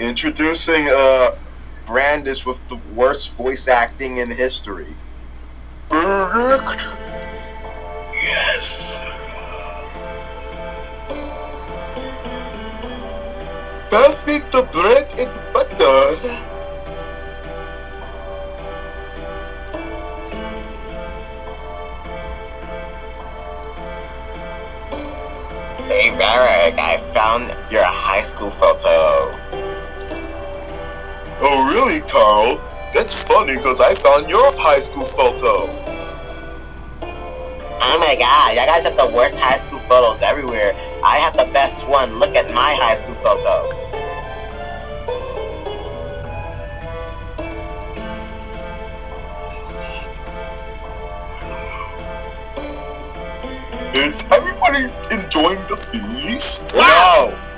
Introducing uh Brandis with the worst voice acting in history. Correct. Yes. Pass me the bread and butter. Hey Varric, I found your high school photo. Really, Carl? That's funny because I found your high school photo. Oh my god, you guys have the worst high school photos everywhere. I have the best one. Look at my high school photo. Is everybody enjoying the feast? No!